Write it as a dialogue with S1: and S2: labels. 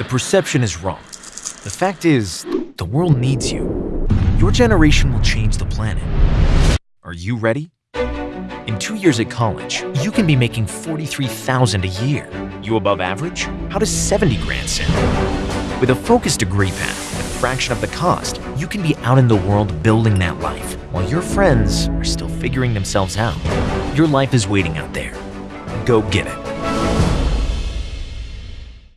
S1: The perception is wrong. The fact is, the world needs you. Your generation will change the planet. Are you ready? In two years at college, you can be making 43000 a year. You above average? How does 70 grand sound? With a focused degree path and a fraction of the cost, you can be out in the world building that life, while your friends are still figuring themselves out. Your life is waiting out there. Go get it.